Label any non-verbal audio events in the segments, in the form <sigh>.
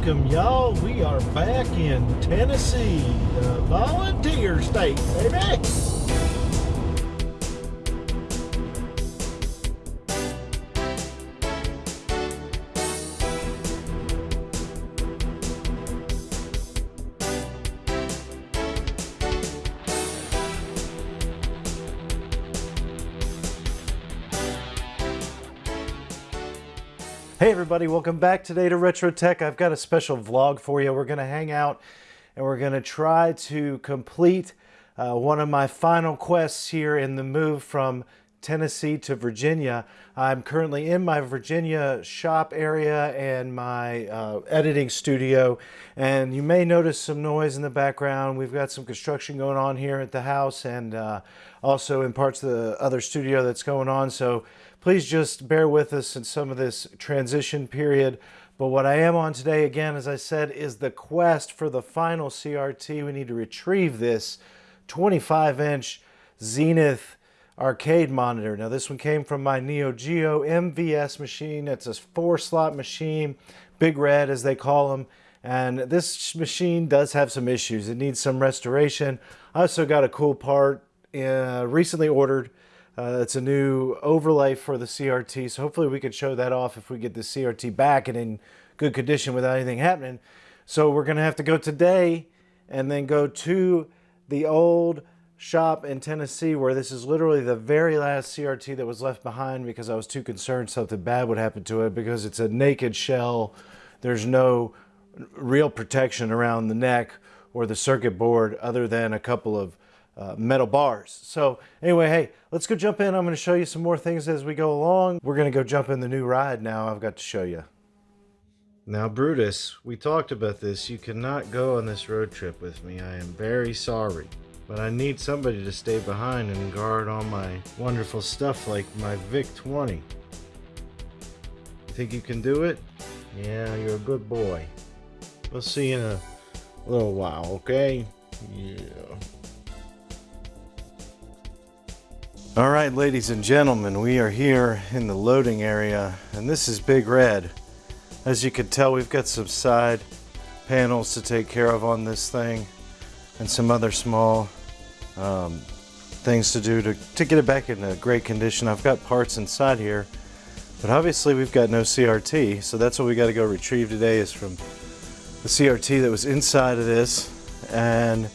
Welcome, y'all. We are back in Tennessee, the volunteer state, baby. Hey everybody, welcome back today to Retro Tech. I've got a special vlog for you. We're going to hang out and we're going to try to complete uh, one of my final quests here in the move from Tennessee to Virginia. I'm currently in my Virginia shop area and my uh, editing studio and you may notice some noise in the background. We've got some construction going on here at the house and uh, also in parts of the other studio that's going on. So Please just bear with us in some of this transition period. But what I am on today, again, as I said, is the quest for the final CRT. We need to retrieve this 25-inch Zenith arcade monitor. Now this one came from my Neo Geo MVS machine. It's a four slot machine, big red as they call them. And this machine does have some issues. It needs some restoration. I also got a cool part uh, recently ordered uh, it's a new overlay for the CRT, so hopefully we can show that off if we get the CRT back and in good condition without anything happening. So we're going to have to go today and then go to the old shop in Tennessee where this is literally the very last CRT that was left behind because I was too concerned something bad would happen to it because it's a naked shell. There's no real protection around the neck or the circuit board other than a couple of uh, metal bars. So anyway, hey, let's go jump in. I'm going to show you some more things as we go along. We're going to go jump in the new ride now I've got to show you. Now Brutus, we talked about this. You cannot go on this road trip with me. I am very sorry. But I need somebody to stay behind and guard all my wonderful stuff like my VIC-20. You think you can do it? Yeah, you're a good boy. We'll see you in a little while, okay? Yeah. All right, ladies and gentlemen, we are here in the loading area, and this is Big Red. As you can tell, we've got some side panels to take care of on this thing, and some other small um, things to do to, to get it back in a great condition. I've got parts inside here, but obviously we've got no CRT, so that's what we got to go retrieve today is from the CRT that was inside of this, and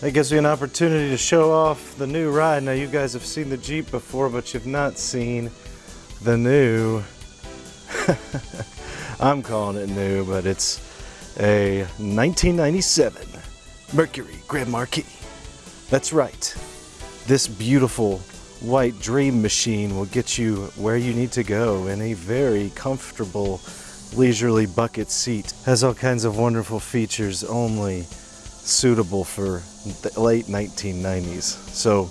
that gives me an opportunity to show off the new ride. Now you guys have seen the Jeep before, but you've not seen the new, <laughs> I'm calling it new, but it's a 1997 Mercury Grand Marquis. That's right. This beautiful white dream machine will get you where you need to go in a very comfortable leisurely bucket seat. Has all kinds of wonderful features only suitable for the late 1990s. So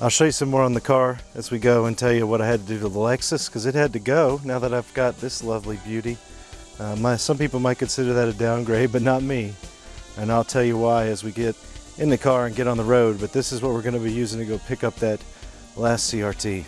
I'll show you some more on the car as we go and tell you what I had to do to the Lexus because it had to go now that I've got this lovely beauty. Uh, my, some people might consider that a downgrade, but not me. And I'll tell you why as we get in the car and get on the road. But this is what we're going to be using to go pick up that last CRT.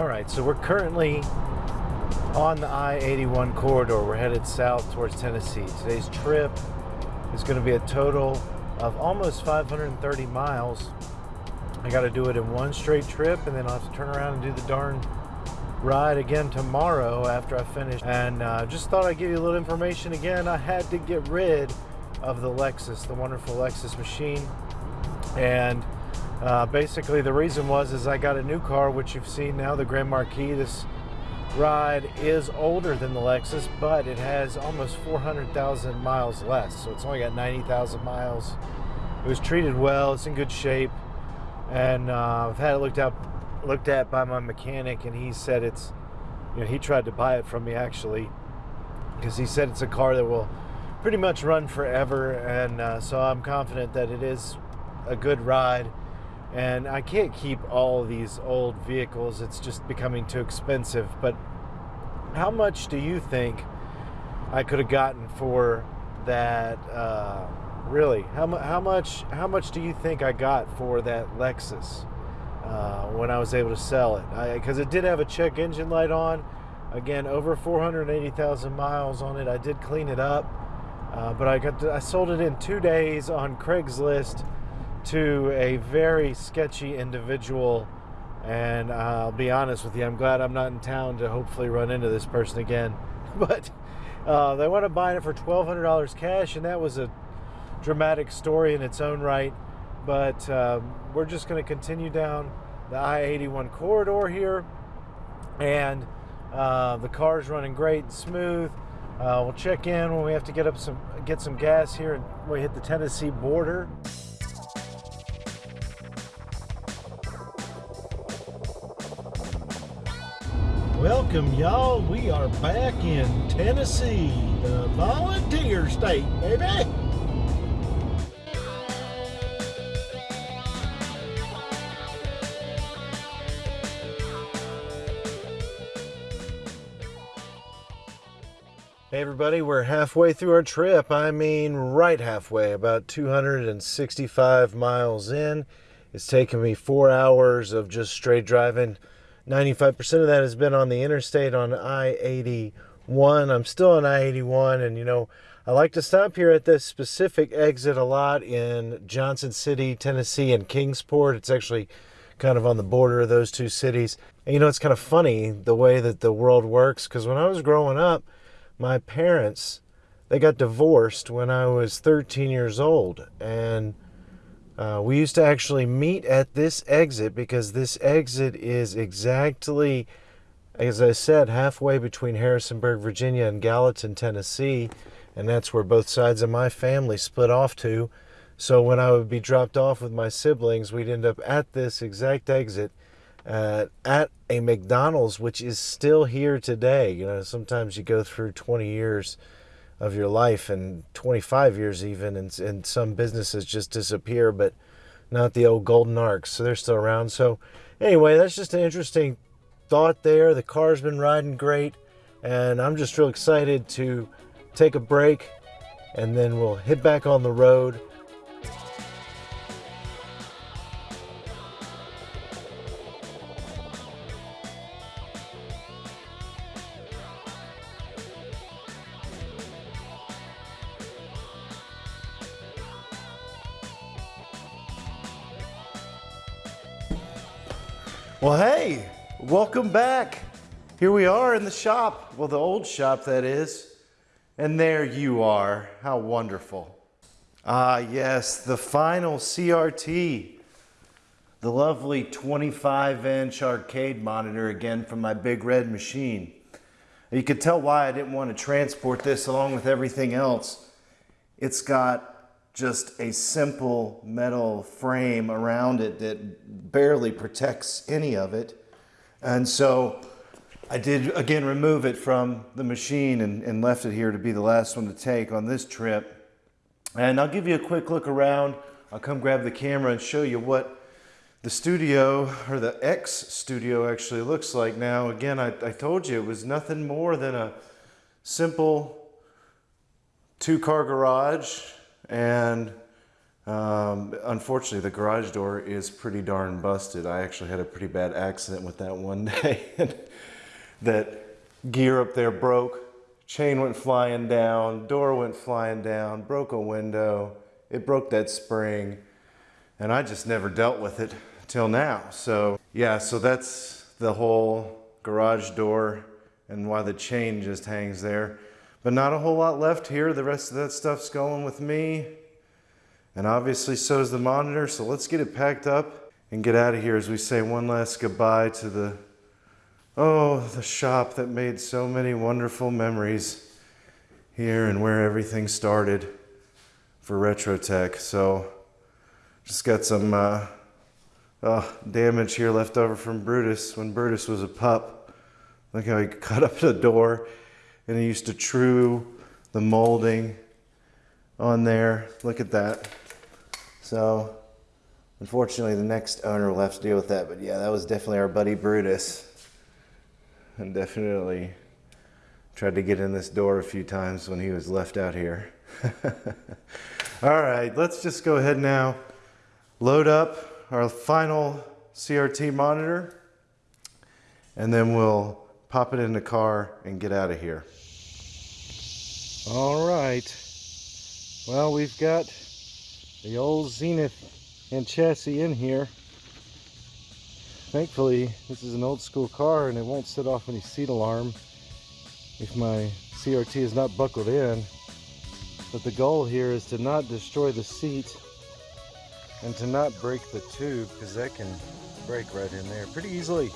All right, so we're currently on the I-81 corridor. We're headed south towards Tennessee. Today's trip is going to be a total of almost 530 miles. I got to do it in one straight trip, and then I'll have to turn around and do the darn ride again tomorrow after I finish. And uh, just thought I'd give you a little information again. I had to get rid of the Lexus, the wonderful Lexus machine. And uh, basically, the reason was is I got a new car, which you've seen now, the Grand Marquis. This ride is older than the Lexus, but it has almost 400,000 miles less. So it's only got 90,000 miles. It was treated well. It's in good shape, and uh, I've had it looked up, looked at by my mechanic, and he said it's, you know, he tried to buy it from me actually because he said it's a car that will pretty much run forever. And uh, so I'm confident that it is a good ride. And I can't keep all these old vehicles, it's just becoming too expensive. But how much do you think I could have gotten for that? Uh, really, how, how much? How much do you think I got for that Lexus uh, when I was able to sell it? Because it did have a check engine light on. Again, over 480,000 miles on it. I did clean it up, uh, but I got to, I sold it in two days on Craigslist to a very sketchy individual. And I'll be honest with you, I'm glad I'm not in town to hopefully run into this person again. <laughs> But uh, they wound up buying it for $1,200 cash, and that was a dramatic story in its own right. But um, we're just going to continue down the I 81 corridor here. And uh, the car's running great and smooth. Uh, we'll check in when we have to get up some get some gas here and we hit the Tennessee border. Welcome, y'all. We are back in Tennessee, the volunteer state, baby. Hey everybody, we're halfway through our trip. I mean, right halfway, about 265 miles in. It's taken me four hours of just straight driving. 95% of that has been on the interstate on I 81. I'm still on I 81, and you know, I like to stop here at this specific exit a lot in Johnson City, Tennessee, and Kingsport. It's actually kind of on the border of those two cities. And you know, it's kind of funny the way that the world works because when I was growing up, my parents they got divorced when I was 13 years old, and uh, we used to actually meet at this exit because this exit is exactly, as I said, halfway between Harrisonburg, Virginia, and Gallatin, Tennessee, and that's where both sides of my family split off to. So when I would be dropped off with my siblings, we'd end up at this exact exit uh, at a McDonald's, which is still here today. You know, sometimes you go through 20 years of your life and 25 years even, and, and some businesses just disappear, but not the old golden arcs. So they're still around. So, anyway, that's just an interesting thought there. The car's been riding great, and I'm just real excited to take a break and then we'll hit back on the road. The shop. Well, the old shop, that is. And there you are. How wonderful. Ah, yes, the final CRT. The lovely 25 inch arcade monitor again from my big red machine. You could tell why I didn't want to transport this along with everything else. It's got just a simple metal frame around it that barely protects any of it. And so I did again remove it from the machine and, and left it here to be the last one to take on this trip. And I'll give you a quick look around. I'll come grab the camera and show you what the studio or the X studio actually looks like now. Again, I, I told you it was nothing more than a simple two car garage and um, unfortunately, the garage door is pretty darn busted. I actually had a pretty bad accident with that one <laughs> day. That gear up there broke, chain went flying down, door went flying down, broke a window. It broke that spring, and I just never dealt with it till now. So yeah, so that's the whole garage door and why the chain just hangs there. But not a whole lot left here. The rest of that stuff's going with me. And obviously so is the monitor. So let's get it packed up and get out of here as we say one last goodbye to the, oh, the shop that made so many wonderful memories here and where everything started for Retrotech. So just got some uh, oh, damage here left over from Brutus when Brutus was a pup. Look how he <laughs> cut up the door and he used to true the molding on there. Look at that. So unfortunately the next owner will have to deal with that. But yeah, that was definitely our buddy Brutus. And definitely tried to get in this door a few times when he was left out here. <laughs> All right, let's just go ahead now, load up our final CRT monitor, and then we'll pop it in the car and get out of here. All right. Well, we've got the old Zenith and chassis in here. Thankfully, this is an old school car and it won't set off any seat alarm if my CRT is not buckled in. But the goal here is to not destroy the seat and to not break the tube because that can break right in there pretty easily.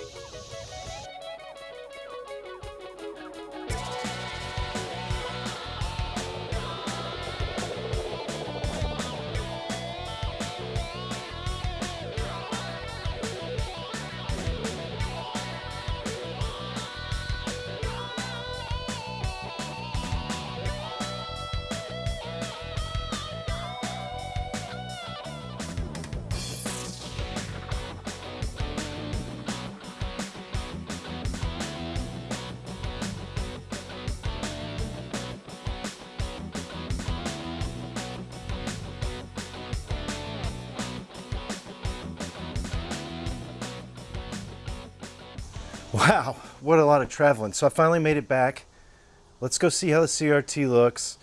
Wow, what a lot of traveling. So I finally made it back. Let's go see how the CRT looks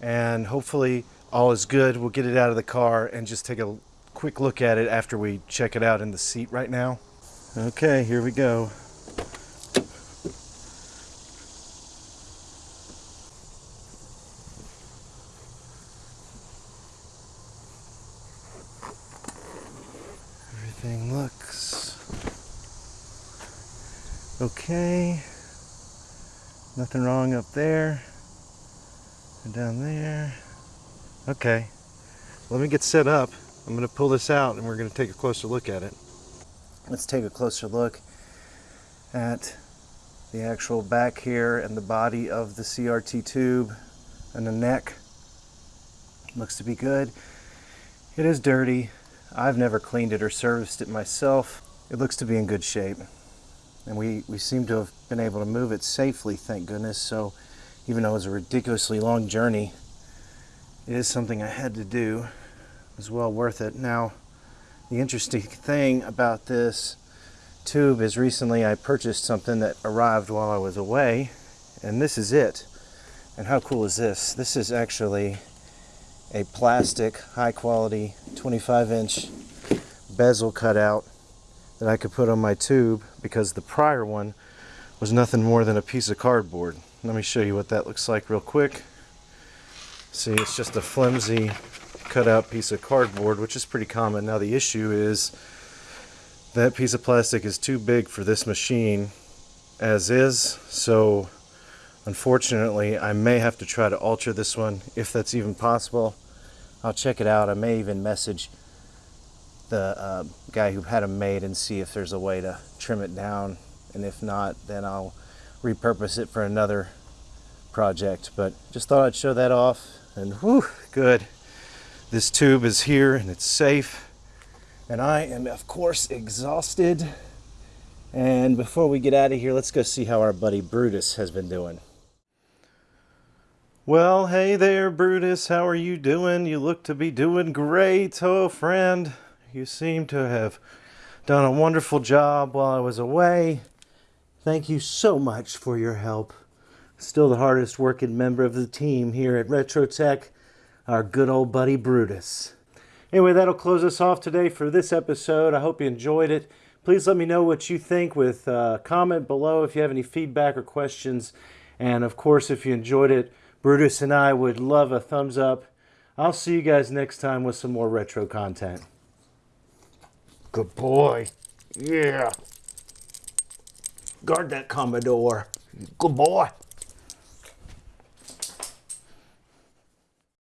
and hopefully all is good. We'll get it out of the car and just take a quick look at it after we check it out in the seat right now. Okay, here we go. Everything looks Okay. Nothing wrong up there. And down there. Okay. Let me get set up. I'm going to pull this out and we're going to take a closer look at it. Let's take a closer look at the actual back here and the body of the CRT tube and the neck. Looks to be good. It is dirty. I've never cleaned it or serviced it myself. It looks to be in good shape and we, we seem to have been able to move it safely, thank goodness. So even though it was a ridiculously long journey, it is something I had to do. It was well worth it. Now, the interesting <laughs> thing about this tube is recently I purchased something that arrived while I was away, and this is it. And how cool is this? This is actually a plastic, high quality, 25 inch bezel cutout that I could put on my tube because the prior one was nothing more than a piece of cardboard. Let me show you what that looks like real quick. See, it's just a flimsy cutout piece of cardboard, which is pretty common. Now the issue is that piece of plastic is too big for this machine as is, so unfortunately I may have to try to alter this one if that's even possible. I'll check it out. I may even message the uh, guy who had them made and see if there's a way to trim it down. And if not then I'll repurpose it for another project. But just thought I'd show that off. And whew, good. This tube is here and it's safe. And I am of course exhausted. And before we get out of here let's go see how our buddy Brutus has been doing. Well, hey there, Brutus. How are you doing? You look to be doing great, oh friend. You seem to have done a wonderful job while I was away. Thank you so much for your help. Still the hardest working member of the team here at Retrotech, our good old buddy Brutus. Anyway, that'll close us off today for this episode. I hope you enjoyed it. Please let me know what you think with a uh, comment below if you have any feedback or questions. And of course, if you enjoyed it, Brutus and I would love a thumbs up. I'll see you guys next time with some more retro content. Good boy. Yeah. Guard that Commodore. Good boy.